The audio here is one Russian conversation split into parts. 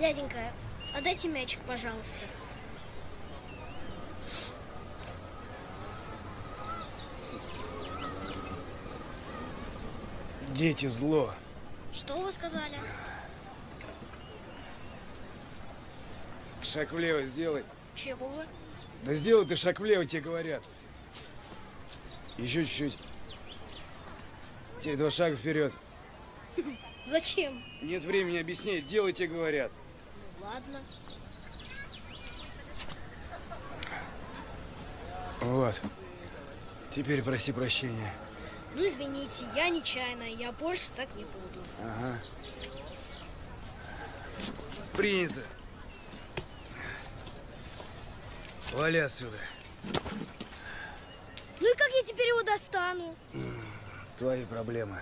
Дяденька, отдайте мячик, пожалуйста. Дети зло. Что вы сказали? Шаг влево сделай. Чего? Да сделай ты шаг влево, тебе говорят. Еще чуть-чуть. Теперь два шага вперед. Зачем? Нет времени объяснять, делайте, говорят. Ладно. Вот. Теперь проси прощения. Ну, извините, я нечаянно, я больше так не буду. Ага. Принято. Вали отсюда. Ну и как я теперь его достану? Твои проблемы.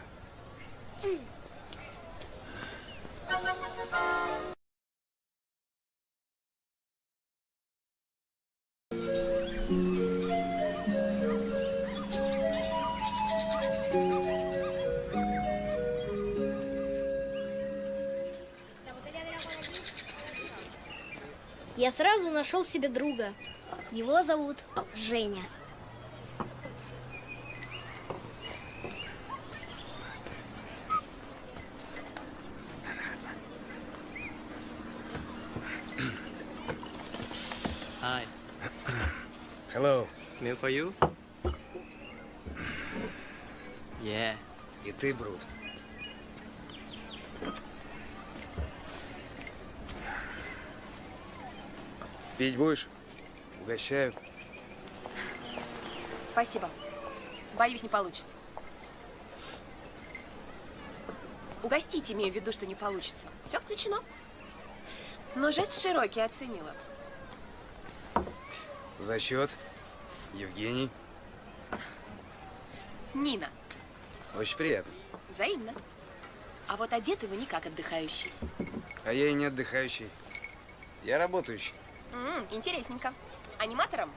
Я сразу нашел себе друга. Его зовут Женя. Hi. Hello. Meal for you? Yeah. И ты, Брут. Пить будешь? Угощаю. Спасибо. Боюсь, не получится. Угостить имею в виду, что не получится. Все включено. Но жест широкий оценила. За счет. Евгений. Нина. Очень приятно. Взаимно. А вот одеты вы не как отдыхающий. А я и не отдыхающий. Я работающий. М, интересненько. Аниматором?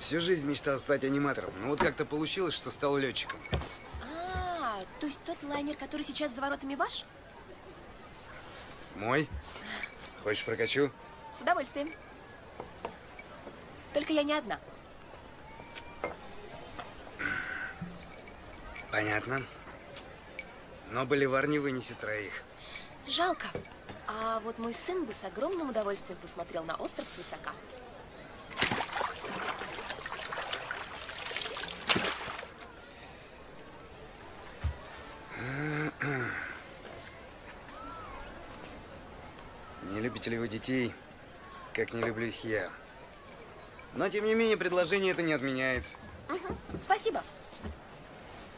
Всю жизнь мечтал стать аниматором, но вот как-то получилось, что стал летчиком. А, то есть тот лайнер, который сейчас за воротами ваш? Мой? Хочешь прокачу? С удовольствием. Только я не одна. Понятно. Но Боливар не вынесет троих. Жалко. А вот мой сын бы с огромным удовольствием посмотрел на остров свысока. Не любите ли вы детей, как не люблю их я? Но, тем не менее, предложение это не отменяет. Мгм. Спасибо.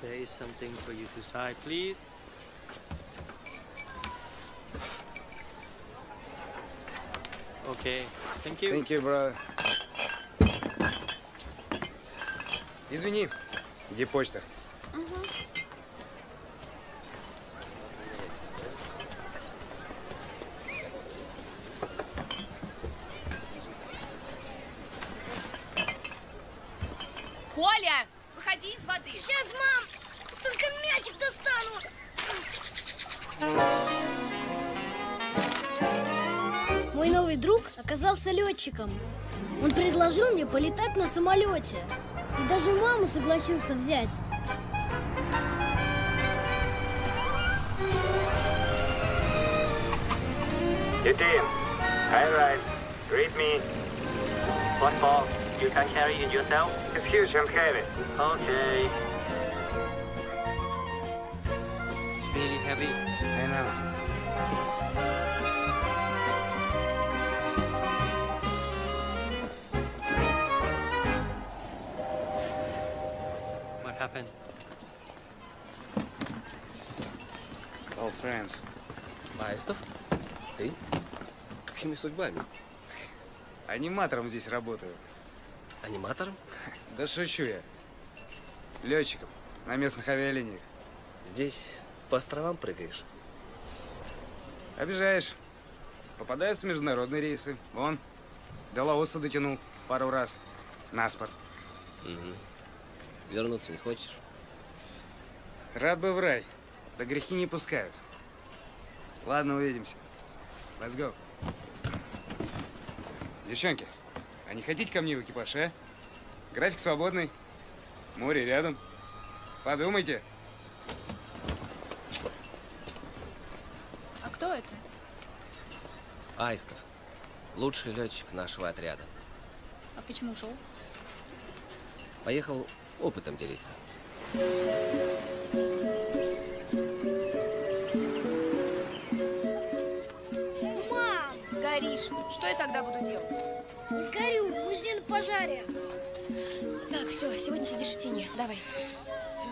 There is something for you to sign, please. Okay. Thank you. Thank you, brother. Извини, где почта? Коля, летчиком. Он предложил мне полетать на самолете. И даже маму согласился взять. Get in. I arrived. Read me. What for? You can carry it yourself? It's huge and heavy. Okay. Какими судьбами? Аниматором здесь работаю. Аниматором? Да шучу я. Летчиком на местных авиалиниях. Здесь по островам прыгаешь? Обижаешь. Попадаются международные рейсы. Вон, до Лаоса дотянул пару раз. Наспор. Угу. Вернуться не хочешь? Рад бы в рай. Да грехи не пускают. Ладно, увидимся. Let's go. Девчонки, а не хотите ко мне в экипаж, а? График свободный. Море рядом. Подумайте. А кто это? Аистов. Лучший летчик нашего отряда. А почему ушел? Поехал опытом делиться. Сгоришь. Что я тогда буду делать? не сгорю, мы на пожаре. Так, все, сегодня сидишь в тени. Давай.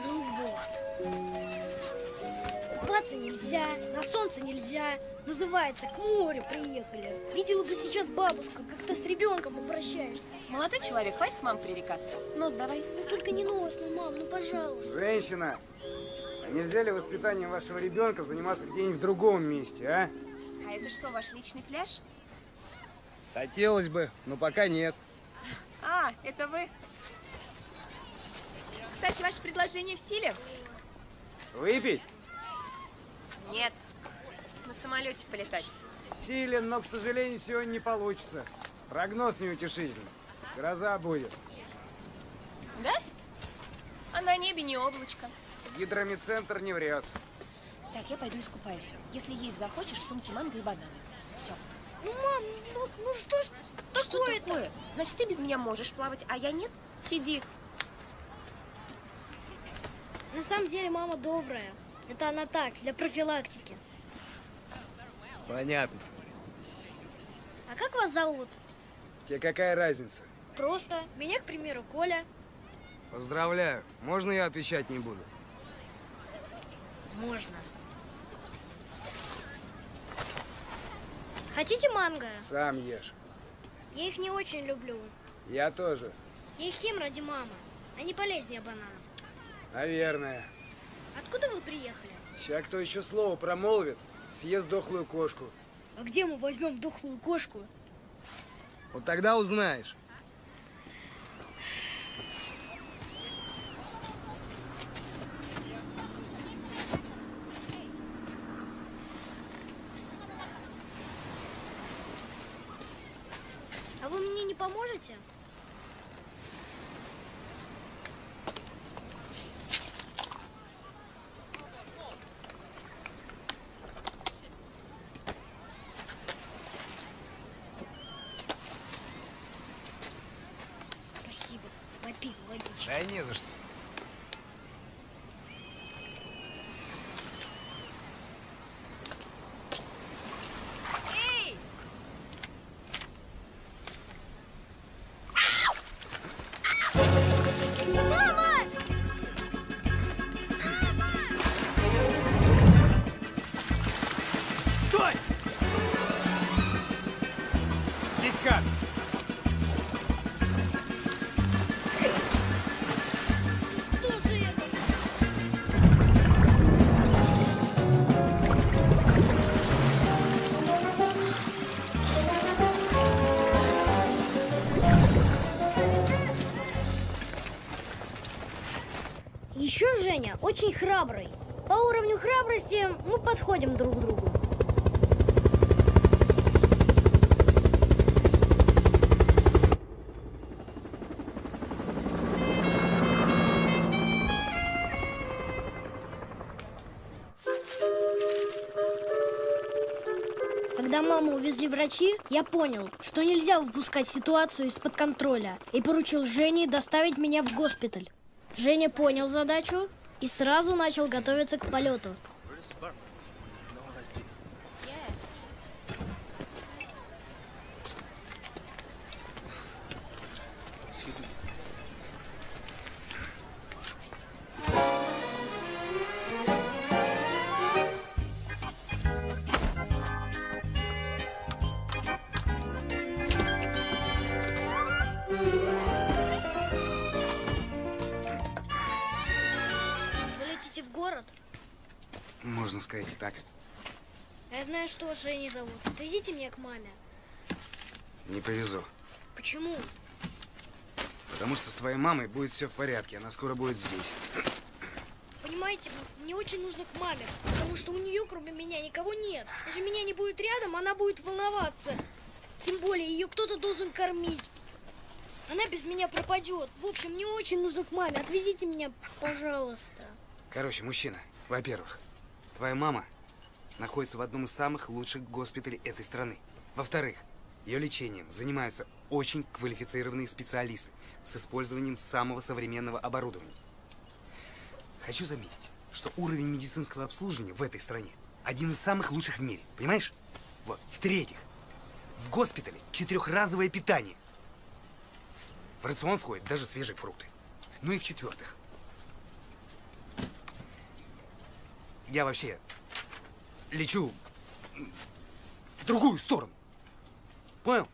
Ну вот. Купаться нельзя, на солнце нельзя. Называется, к морю приехали. Видела бы сейчас бабушка, как ты с ребенком обращаешься. Молодой человек, хватит с мамой пререкаться. Нос давай. Ну только не нос, ну мам, ну пожалуйста. Женщина, а нельзя ли воспитанием вашего ребенка заниматься где-нибудь в другом месте, а? А это что, ваш личный пляж? Хотелось бы, но пока нет. А, это вы? Кстати, ваше предложение в силе? Выпить? Нет. На самолете полетать. Силен, но, к сожалению, сегодня не получится. Прогноз неутешительный. Гроза будет. Да? А на небе не облачко. Гидромедцентр не врет. Так, я пойду искупаюсь. Если есть захочешь, в сумке манго и бананы. Все. Ну, мам, ну, ну что ж Что такое-то? такое? Значит, ты без меня можешь плавать, а я нет? Сиди. На самом деле мама добрая. Это она так, для профилактики. Понятно. А как вас зовут? Тебе какая разница? Просто. Меня, к примеру, Коля. Поздравляю. Можно я отвечать не буду? Можно. Хотите манго? Сам ешь. Я их не очень люблю. Я тоже. Я их ем ради мамы. Они полезнее бананов. Наверное. Откуда вы приехали? Сейчас кто еще слово промолвит, съест дохлую кошку. А где мы возьмем дохлую кошку? Вот тогда узнаешь. А вы мне не поможете? Еще Женя очень храбрый. По уровню храбрости мы подходим друг к другу. Когда маму увезли врачи, я понял, что нельзя выпускать ситуацию из-под контроля и поручил Жене доставить меня в госпиталь. Женя понял задачу и сразу начал готовиться к полету. Так. А Я знаю, что Женей зовут. Отвезите меня к маме. Не повезу. Почему? Потому что с твоей мамой будет все в порядке. Она скоро будет здесь. Понимаете, мне очень нужно к маме, потому что у нее, кроме меня, никого нет. Если меня не будет рядом, она будет волноваться. Тем более, ее кто-то должен кормить. Она без меня пропадет. В общем, мне очень нужно к маме. Отвезите меня, пожалуйста. Короче, мужчина, во-первых, твоя мама находится в одном из самых лучших госпиталей этой страны. Во-вторых, ее лечением занимаются очень квалифицированные специалисты с использованием самого современного оборудования. Хочу заметить, что уровень медицинского обслуживания в этой стране один из самых лучших в мире, понимаешь? Вот. В-третьих, в госпитале четырехразовое питание. В рацион входят даже свежие фрукты. Ну и в-четвертых, я вообще лечу в другую сторону. Понял?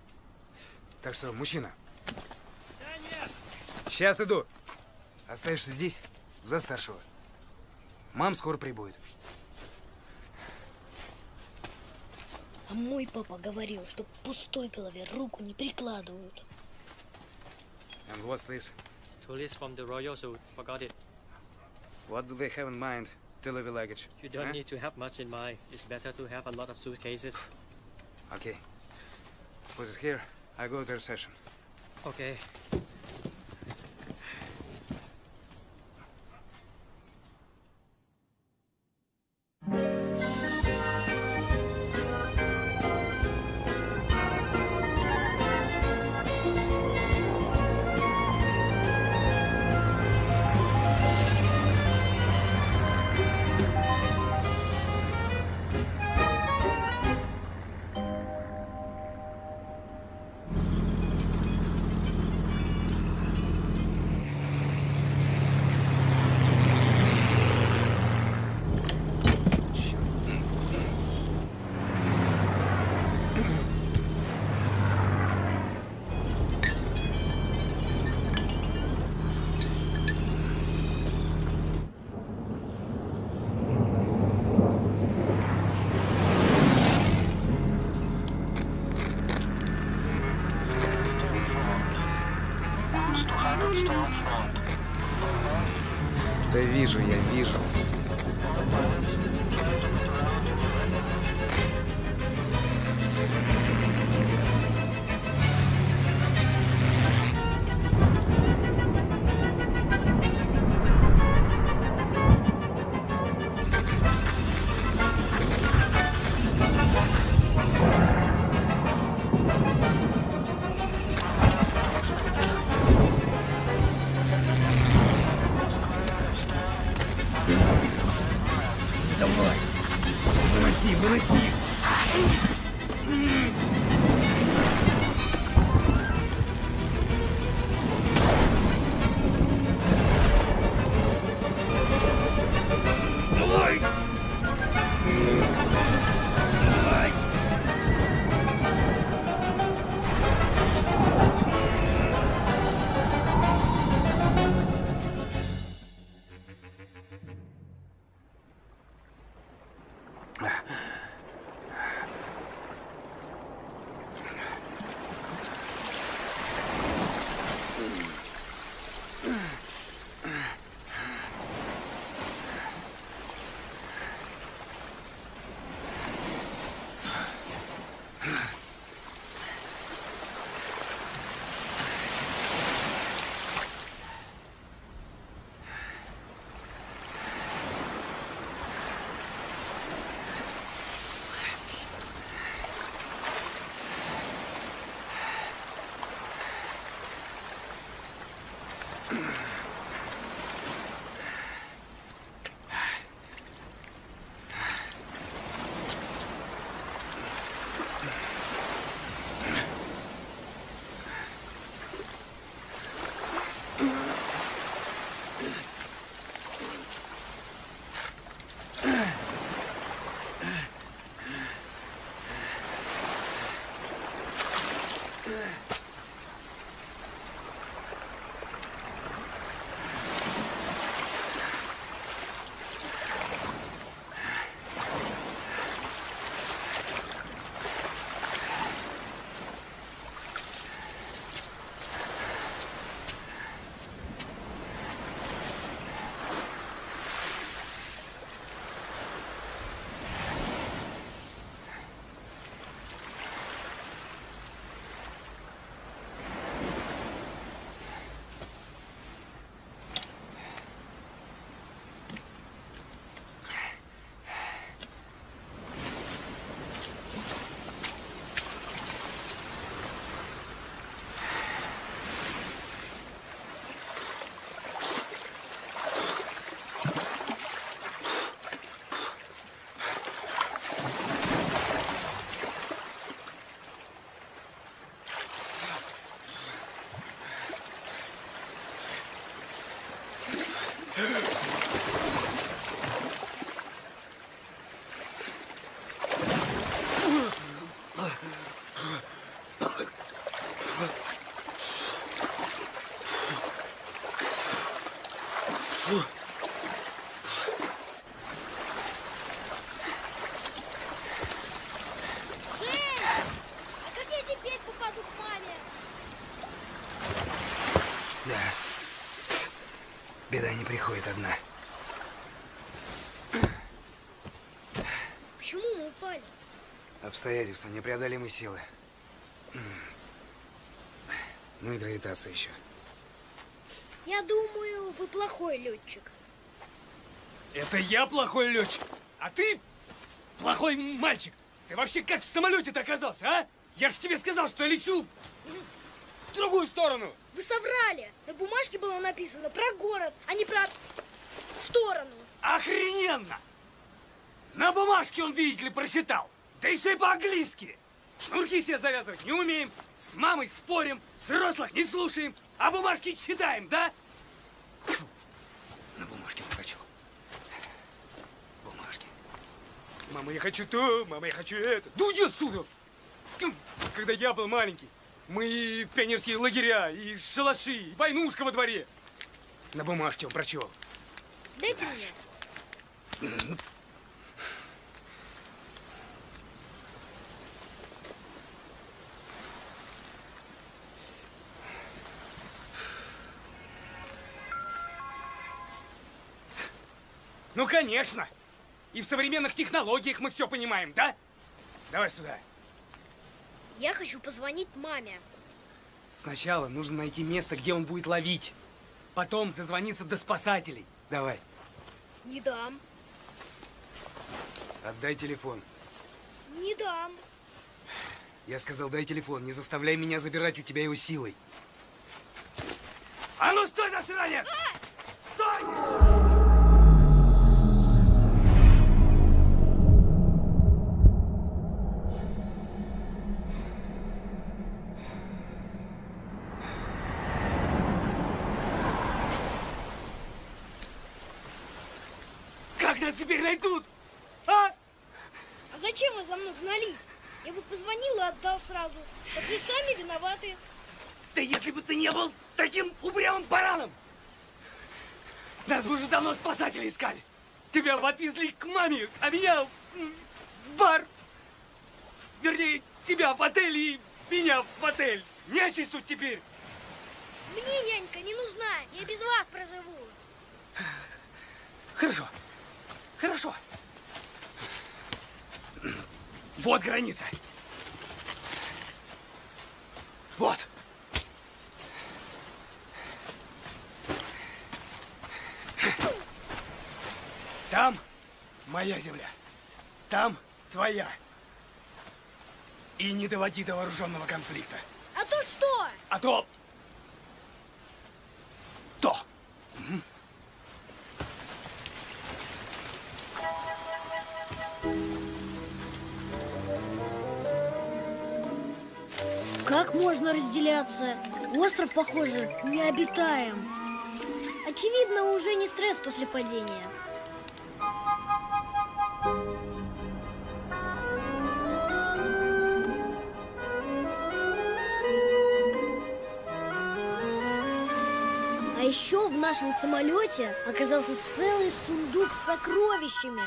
Так что, мужчина. Сейчас иду. Остаешься здесь за старшего. Мам скоро прибудет. А мой папа говорил, что к пустой голове руку не прикладывают. And what's this? Tourists from the Royal, so forgot it. What do they have in mind? Delivery luggage. You don't huh? need to have much in mind. It's better to have a lot of suitcases. Okay. Put it here. I go to the reception. Okay. Вижу, я приходит одна. Почему мы упали? Обстоятельства, непреодолимой силы. Ну и гравитация еще. Я думаю, вы плохой летчик. Это я плохой летчик, а ты плохой мальчик. Ты вообще как в самолете-то оказался, а? Я же тебе сказал, что я лечу в другую сторону. Вы соврали. Бумажке было написано про город, а не про сторону. Охрененно! На бумажке он, видите ли, прочитал. Да еще и по-английски. Шнурки себе завязывать не умеем, с мамой спорим, взрослых не слушаем, а бумажки читаем, да? Фу. На бумажке прочел. Бумажки. Мама, я хочу то, мама, я хочу это. Да уйди отсюда! Когда я был маленький, мы и в пионерские лагеря, и шалаши, и войнушка во дворе. На бумажке он прочел. Дайте мне. Ну, конечно. И в современных технологиях мы все понимаем, да? Давай сюда. Я хочу позвонить маме. Сначала нужно найти место, где он будет ловить. Потом дозвониться до спасателей. Давай. Не дам. Отдай телефон. Не дам. Я сказал, дай телефон. Не заставляй меня забирать у тебя его силой. А ну стой, засранец! Стой! Давно спасатели искали. Тебя отвезли к маме, а меня в бар. Вернее, тебя в отель и меня в отель. Нячись тут теперь. Мне нянька не нужна. Я без вас проживу. Хорошо. Хорошо. Вот граница. Вот. Там моя земля. Там твоя. И не доводи до вооруженного конфликта. А то что? А то... То. Как можно разделяться? Остров, похоже, необитаем. Очевидно, уже не стресс после падения. Еще в нашем самолете оказался целый сундук с сокровищами.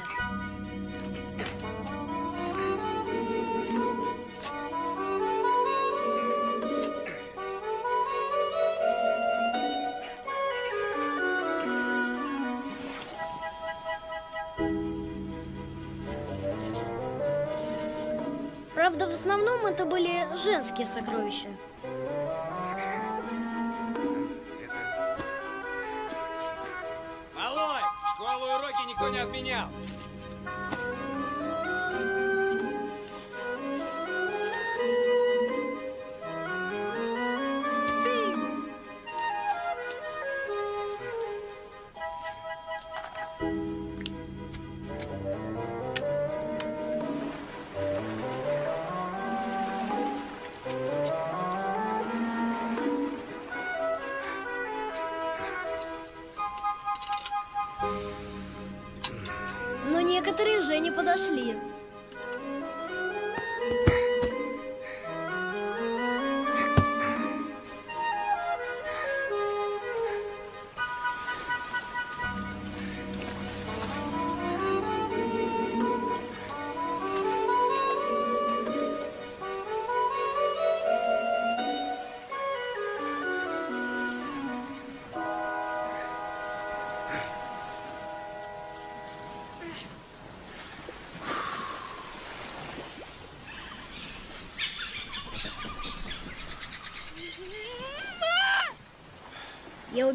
Правда, в основном это были женские сокровища.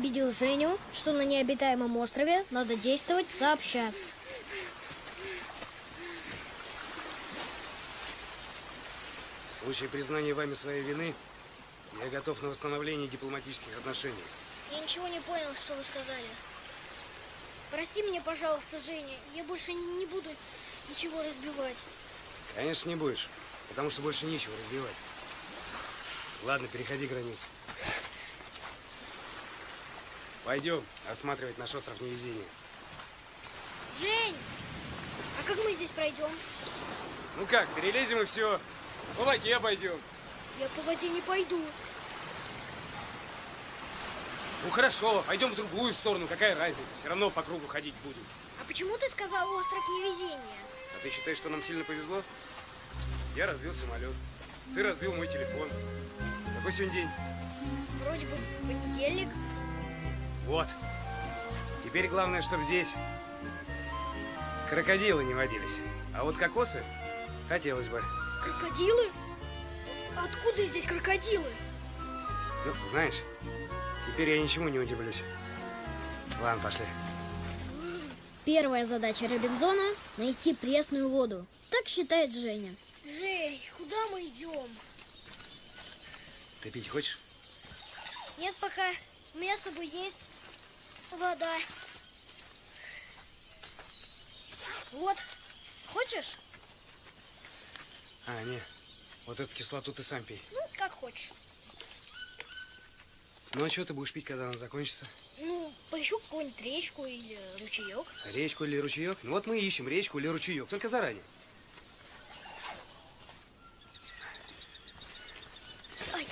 Убедил Женю, что на необитаемом острове надо действовать сообща. В случае признания вами своей вины, я готов на восстановление дипломатических отношений. Я ничего не понял, что вы сказали. Прости меня, пожалуйста, Женя. Я больше не, не буду ничего разбивать. Конечно, не будешь, потому что больше нечего разбивать. Ладно, переходи границу. Пойдем осматривать наш остров невезения. Жень! А как мы здесь пройдем? Ну как, перелезем и все. По воде пойдем. Я по воде не пойду. Ну хорошо, пойдем в другую сторону, какая разница, все равно по кругу ходить будем. А почему ты сказал остров невезения? А ты считаешь, что нам сильно повезло? Я разбил самолет, ты разбил мой телефон. Какой сегодня день? Вроде бы понедельник. Вот. Теперь главное, чтобы здесь крокодилы не водились. А вот кокосы хотелось бы. Крокодилы? Откуда здесь крокодилы? Ну, знаешь, теперь я ничему не удивлюсь. Ладно, пошли. Первая задача Робинзона – найти пресную воду. Так считает Женя. Жень, куда мы идем? Ты пить хочешь? Нет пока. У меня с собой есть вода. Вот. Хочешь? А, не. Вот эту кислоту ты сам пей. Ну, как хочешь. Ну, а что ты будешь пить, когда она закончится? Ну, поищу какую-нибудь речку или ручеек. Речку или ручеек? Ну вот мы ищем речку или ручеек, только заранее. Ай.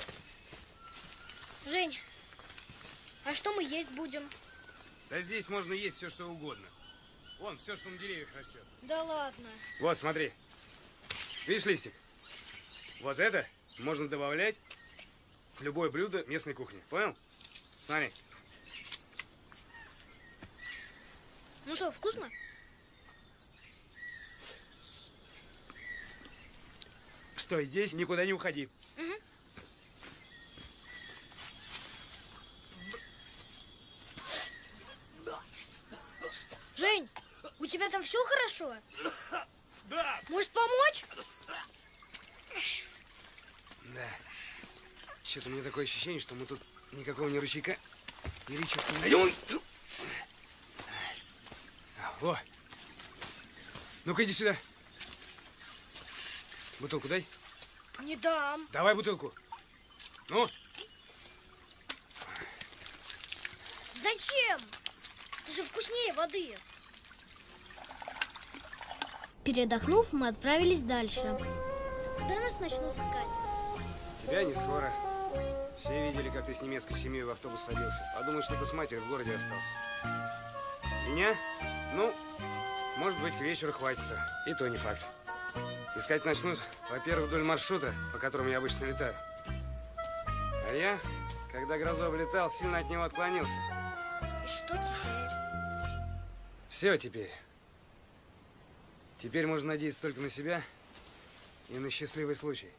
Жень, а что мы есть будем? Да здесь можно есть все, что угодно. Вон, все, что на деревьях растет. Да ладно. Вот, смотри. Видишь листик? Вот это можно добавлять в любое блюдо местной кухни. Понял? Смотри. Ну что, вкусно? Стой здесь, никуда не уходи. Жень, у тебя там все хорошо? Да. Может помочь? Да. Что-то у меня такое ощущение, что мы тут никакого ни ручейка, ни речушки не найдем. Во. Ну-ка иди сюда. Бутылку дай. Не дам. Давай бутылку. Ну, Зачем? Это же вкуснее воды. Передохнув, мы отправились дальше. Когда нас начнут искать? тебя не скоро. Все видели, как ты с немецкой семьей в автобус садился. Подумают, что ты с матерью в городе остался. Меня? Ну, может быть, к вечеру хватится. И то не факт. Искать начнут, во-первых, вдоль маршрута, по которому я обычно летаю. А я, когда Грозов летал, сильно от него отклонился. И что теперь? Все теперь. Теперь можно надеяться только на себя и на счастливый случай.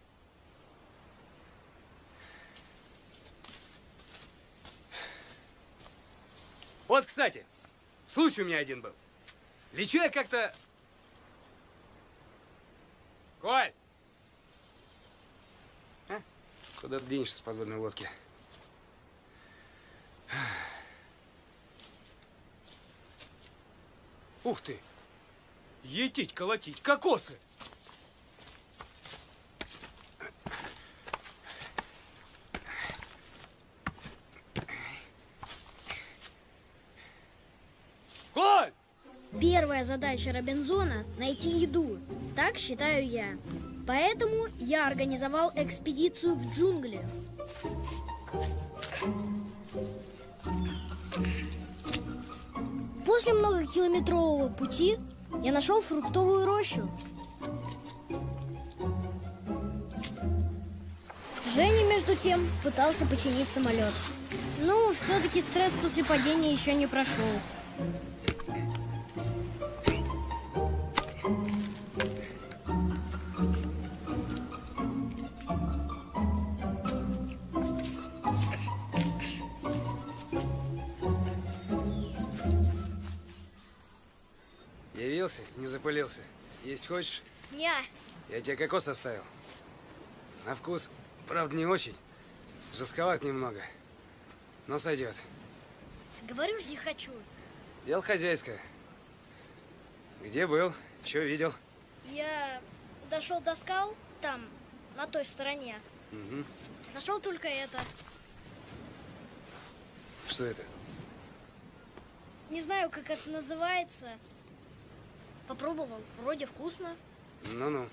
Вот, кстати, случай у меня один был. Лечу я как-то... Коль! А? Куда ты денешься с подводной лодки? Ух ты! Етить, колотить, кокосы! Коль! Первая задача Робинзона – найти еду. Так считаю я. Поэтому я организовал экспедицию в джунгли. После многокилометрового пути я нашел фруктовую рощу. Женя, между тем, пытался починить самолет. Ну, все-таки стресс после падения еще не прошел. Запылился. Есть хочешь? Не, Я тебе кокос оставил. На вкус, правда, не очень. Жестковат немного. Но сойдет. говорю же, не хочу. Дело хозяйское. Где был? Что видел? Я дошел до скал, там, на той стороне. Мгм. Нашел только это. Что это? Не знаю, как это называется. Попробовал, вроде вкусно. Ну-ну.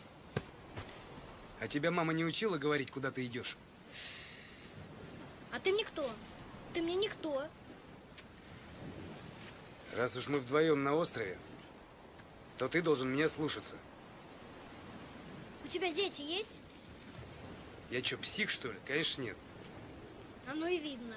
А тебя мама не учила говорить, куда ты идешь? А ты мне кто? Ты мне никто. Раз уж мы вдвоем на острове, то ты должен меня слушаться. У тебя дети есть? Я что, псих, что ли? Конечно, нет. Оно и видно.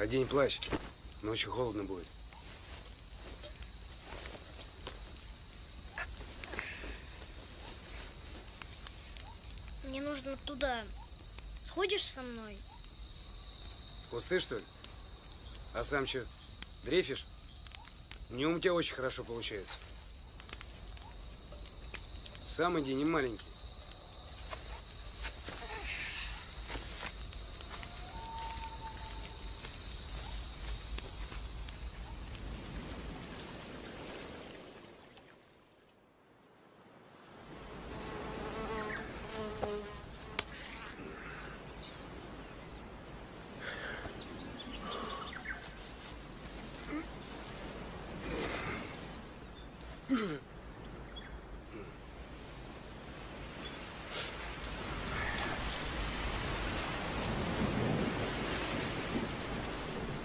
Одень плащ. Ночью холодно будет. Мне нужно туда. Сходишь со мной? Кусты, что ли? А сам что, дрейфишь? Днем у тебя очень хорошо получается. Сам иди, не маленький.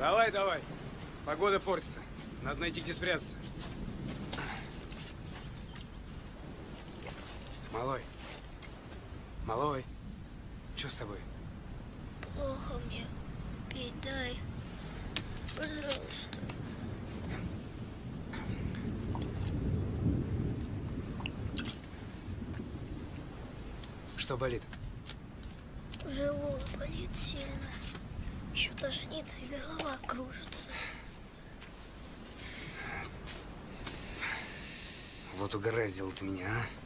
Вставай давай. Погода портится. Надо найти где спрятаться. Малой. Малой. Что с тобой? Плохо мне. Пить дай. Пожалуйста. Что болит? Живот болит сильно. Еще тошнит и голова кружится. Вот ты меня? А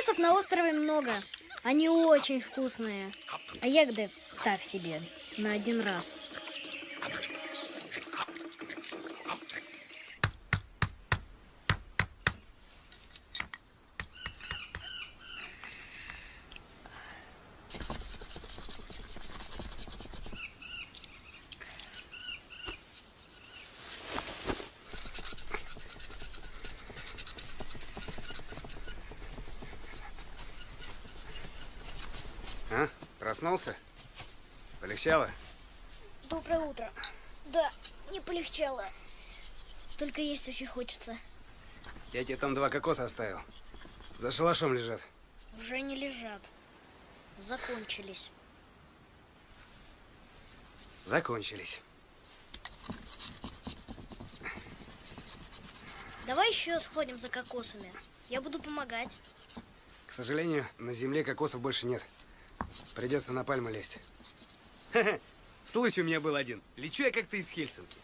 Кокосов на острове много. Они очень вкусные. А ягоды так себе, на один раз. А? Проснулся? Полегчало? Доброе утро. Да, не полегчало. Только есть очень хочется. Я тебе там два кокоса оставил. За шалашом лежат. Уже не лежат. Закончились. Закончились. Давай еще сходим за кокосами. Я буду помогать. К сожалению, на земле кокосов больше нет. Придется на пальму лезть. Случай у меня был один. Лечу я как-то из Хельсинки.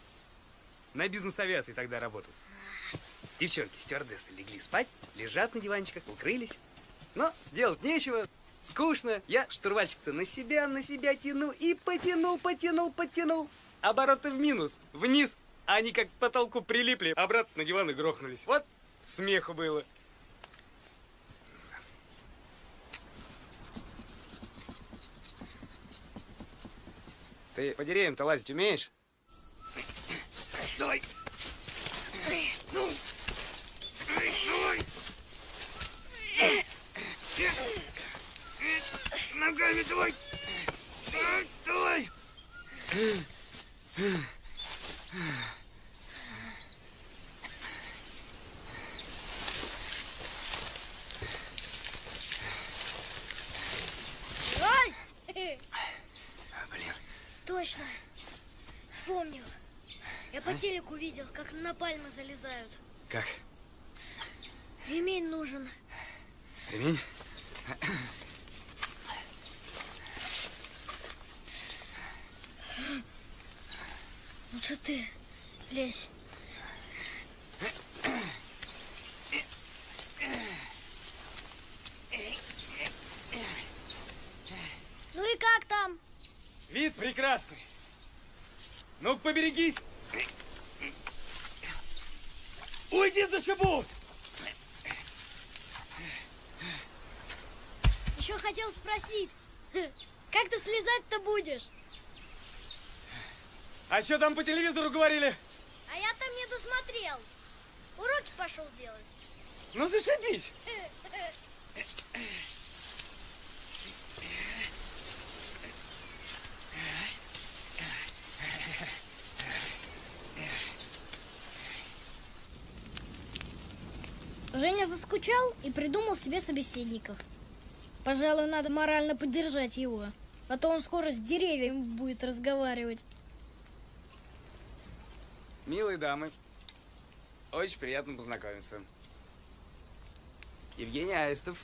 На бизнес-авиации тогда работал. Девчонки, стюардессы легли спать, лежат на диванчиках, укрылись. Но делать нечего, скучно. Я штурвальчик-то на себя, на себя тяну и потянул, потянул, потянул. Обороты в минус, вниз. Они как к потолку прилипли, обратно на диван и грохнулись. Вот смеху было. Ты по деревьям-то лазить умеешь? Давай. Ну. Давай. Ногами давай. Давай. Точно. Вспомнил. Я по телеку видел, как на пальмы залезают. Как? Ремень нужен. Ремень? Лучше Ну ты лезь. Ну и как там? Вид прекрасный. Ну, поберегись. Уйди за шибу! Еще хотел спросить, как ты слезать-то будешь? А что там по телевизору говорили? А я там не досмотрел. Уроки пошел делать. Ну, зашибись. Женя заскучал и придумал себе собеседников. Пожалуй, надо морально поддержать его, а то он скоро с деревьями будет разговаривать. Милые дамы, очень приятно познакомиться. Евгений Аистов,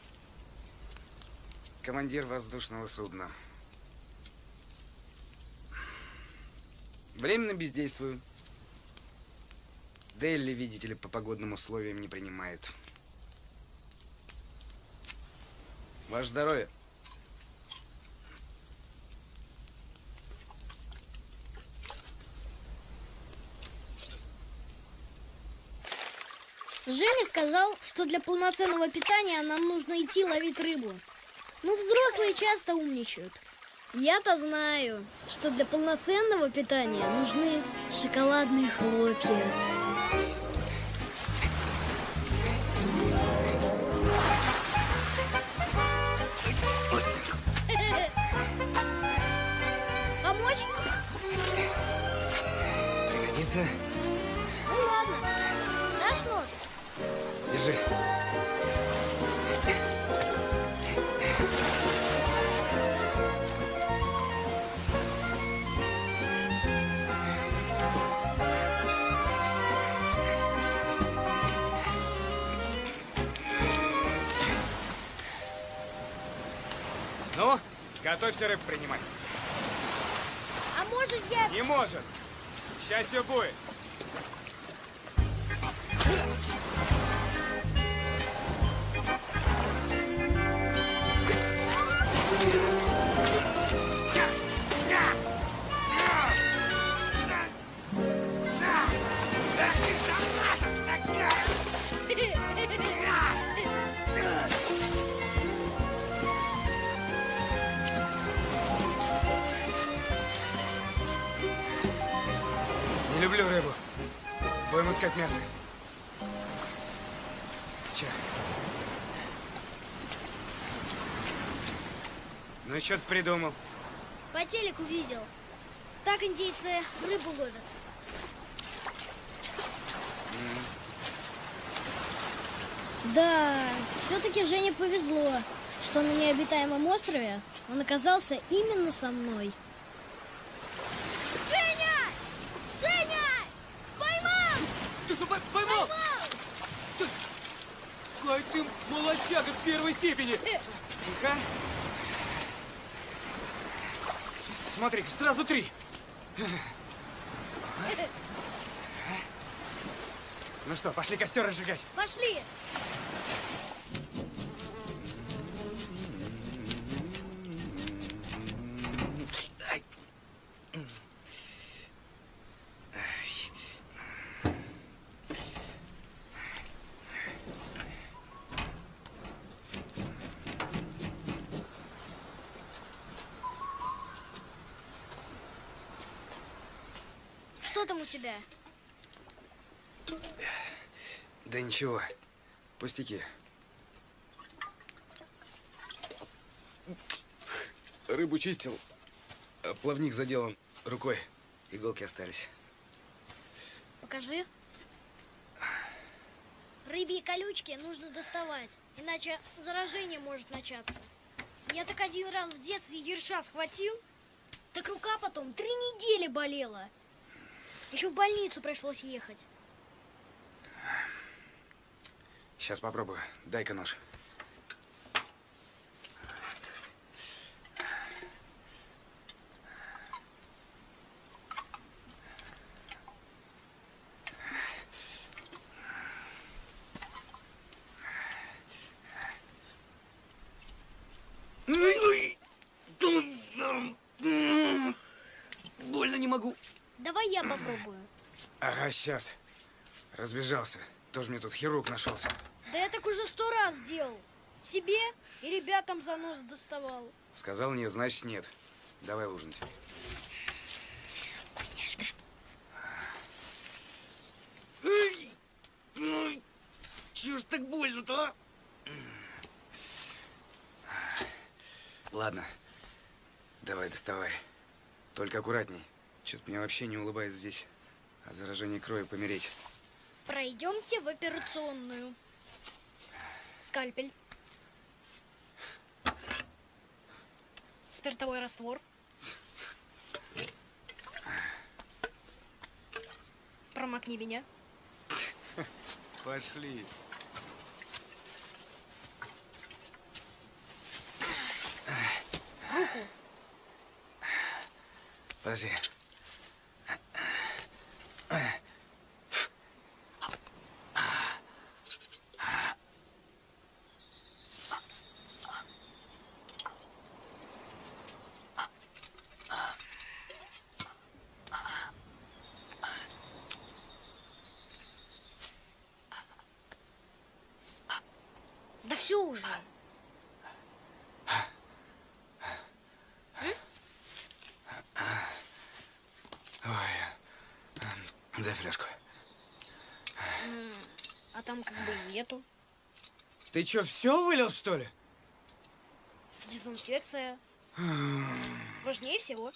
командир воздушного судна. Временно бездействую. Делли, видите ли, по погодным условиям не принимает. Ваше здоровье. Женя сказал, что для полноценного питания нам нужно идти ловить рыбу. Ну, взрослые часто умничают. Я-то знаю, что для полноценного питания нужны шоколадные хлопья. Пригодится? Ну ладно. Дашь нож? Держи. Ну, готовься рыб принимать. А может я... Не может. Сейчас все будет. Искать мясо. Че? Ну, что ты придумал? По телеку видел. Так индейцы рыбу ловят. Да, все-таки Жене повезло, что на необитаемом острове он оказался именно со мной. Женя! Женя! Поймал! Ты что, поймал? Ты... Ай, ты молодчага в степени. Тихо. Смотри, сразу три. Ну что, пошли костер разжигать. Пошли! Что там у тебя? Да ничего, пустяки. Рыбу чистил, а плавник задел рукой. Иголки остались. Покажи. Рыбьи колючки нужно доставать, иначе заражение может начаться. Я так один раз в детстве ерша схватил, так рука потом три недели болела. Еще в больницу пришлось ехать. Сейчас попробую. Дай-ка нож. Больно не могу. Давай я попробую. Ага, сейчас. Разбежался. Тоже мне тут хирург нашелся. Да я так уже сто раз делал. Себе и ребятам за нос доставал. Сказал нет, значит нет. Давай ужинать. Вкусняшка. Ну, чё ж так больно-то, а? Ладно, давай доставай. Только аккуратней. Что-то мне вообще не улыбается здесь. От заражения крови помереть. Пройдемте в операционную. Скальпель. Спиртовой раствор. Промокни меня. Пошли. Руку. Подожди. Да все уже. Ой. эм, Дай фляжку. А там как бы нету. Ты что, все вылил, что ли? Дезинфекция. Важнее всего.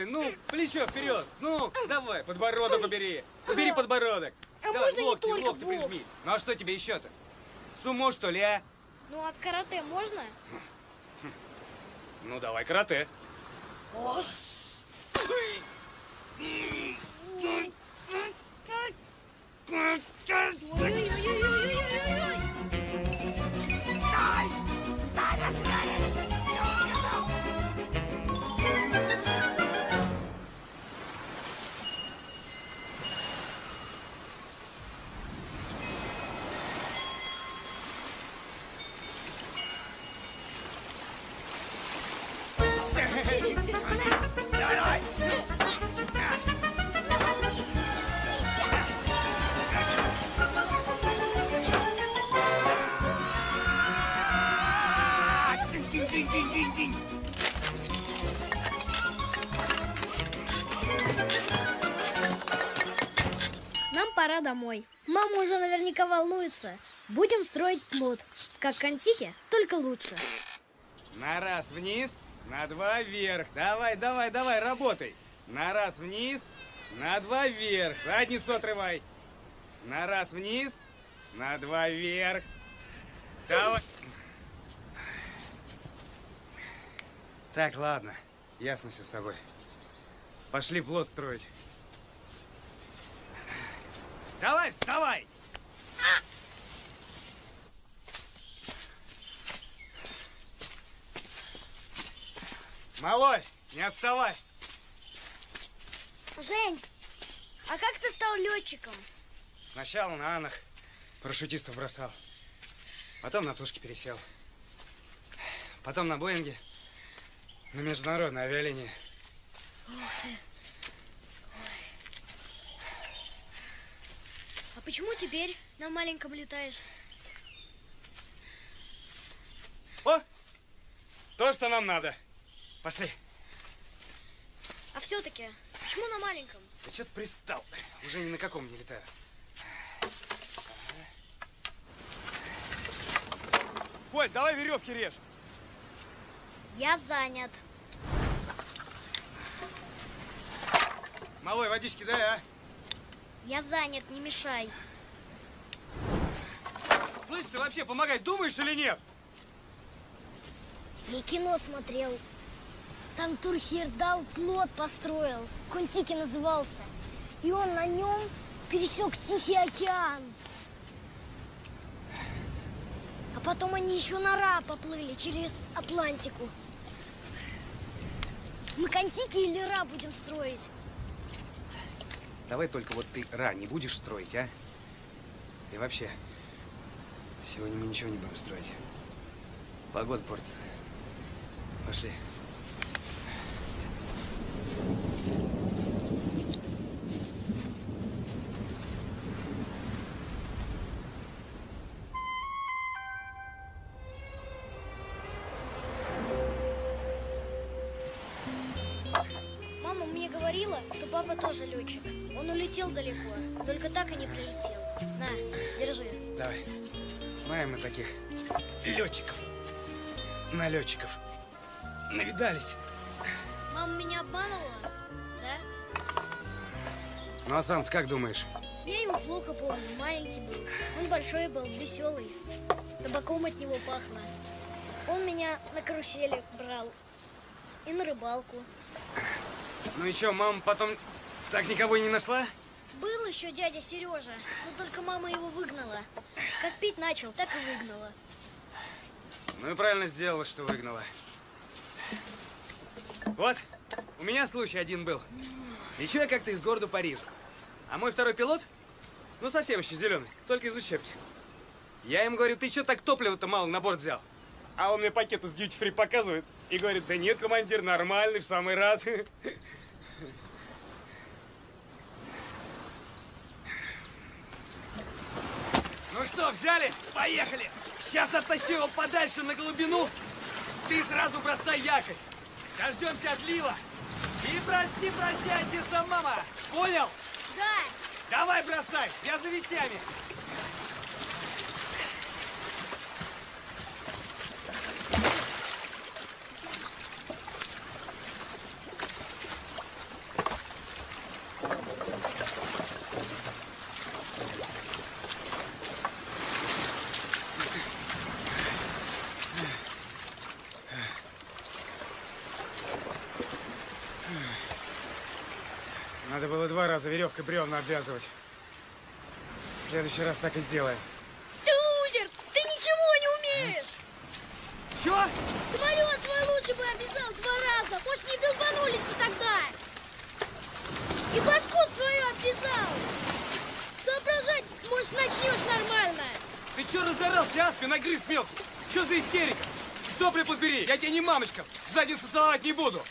Работай. Ну, плечо вперед. Ну, давай, подбородок убери. Убери подбородок. А давай, можно не локти, только локти бокс? прижми. Ну, а что тебе еще-то? Сумо, что ли, а? Ну а карате можно? Ну, давай карате. Ой-ой-ой-ой-ой-ой-ой! Наверняка волнуется. Будем строить плод. Как контики, только лучше. На раз вниз, на два вверх. Давай, давай, давай, работай. На раз вниз, на два вверх. Задницу отрывай. На раз вниз, на два вверх. Давай. Так, ладно. Ясно все с тобой. Пошли плод строить. Давай, вставай! Малой, не отставай! Жень, а как ты стал летчиком? Сначала на Анах парашютистов бросал. Потом на тушки пересел. Потом на Боинге. На международной авиалинии. А почему теперь на маленьком летаешь? О! То, что нам надо. Пошли. А все-таки, почему на маленьком? Ты что-то пристал. Уже ни на каком не летаю. Коль, давай веревки режь. Я занят. Малой, водички дай, а? Я занят, не мешай. Слышь, ты вообще помогать думаешь или нет? Я кино смотрел. Там Турхердал плот построил. Контики назывался. И он на нем пересек Тихий океан. А потом они еще на Ра поплыли через Атлантику. Мы Контики или Ра будем строить? Давай только вот ты Ра не будешь строить, а? И вообще, сегодня мы ничего не будем строить. Погода портится. Пошли. Мы таких летчиков. Налетчиков. Навидались. Мама меня обманывала? Да? Ну а сам как думаешь? Я его плохо помню, маленький был. Он большой был, веселый. Табаком от него пахло. Он меня на карусели брал. И на рыбалку. Ну и что, мама потом так никого и не нашла? Был еще дядя Сережа, но только мама его выгнала. Как пить начал, так и выгнала. Ну и правильно сделала, что выгнала. Вот, у меня случай один был. Лечу я как-то из города Парижа. А мой второй пилот, ну совсем еще зеленый, только из учебки. Я ему говорю, ты что так топлива-то мало на борт взял? А он мне пакет из free показывает и говорит, да нет, командир, нормальный, в самый раз. что, взяли? Поехали! Сейчас оттащу его подальше на глубину. Ты сразу бросай якорь. Дождемся отлива. И прости, прощай, деса мама. Понял? Да, Давай бросай, я за вещами. Надо раза веревкой бревна обвязывать. В следующий раз так и сделаем. ты лузер! Ты ничего не умеешь! Чё? Самолет свой лучше бы обвязал два раза! Может, не долбанулись бы тогда! И башку свою обвязал! Соображать, может, начнешь нормально! Ты чё разорался, Аспин, нагрыз мелкий? Чё за истерика? Сопли подбери, я тебе не мамочка, задницу целовать не буду.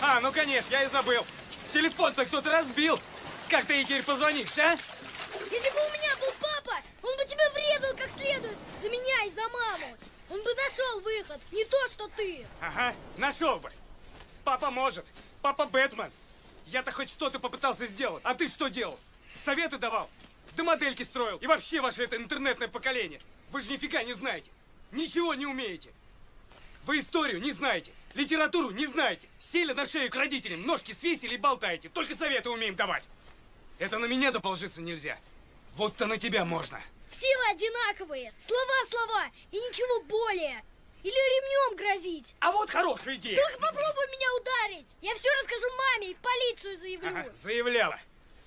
А, ну конечно, я и забыл. Телефон-то кто-то разбил. Как ты ей теперь позвонишь, а? Если бы у меня был папа, он бы тебя врезал как следует! За меня и за маму! Он бы нашел выход, не то, что ты! Ага, нашел бы. Папа может. Папа Бэтмен. Я-то хоть что-то попытался сделать. А ты что делал? Советы давал, да модельки строил. И вообще ваше это интернетное поколение. Вы же нифига не знаете. Ничего не умеете. Вы историю не знаете. Литературу не знаете. Сели на шею к родителям, ножки свесили и болтаете. Только советы умеем давать. Это на меня-то положиться нельзя. Вот-то на тебя можно. Все вы одинаковые. Слова, слова и ничего более. Или ремнем грозить. А вот хорошая идея. Только попробуй меня ударить. Я все расскажу маме и в полицию заявлю. Ага, заявляла.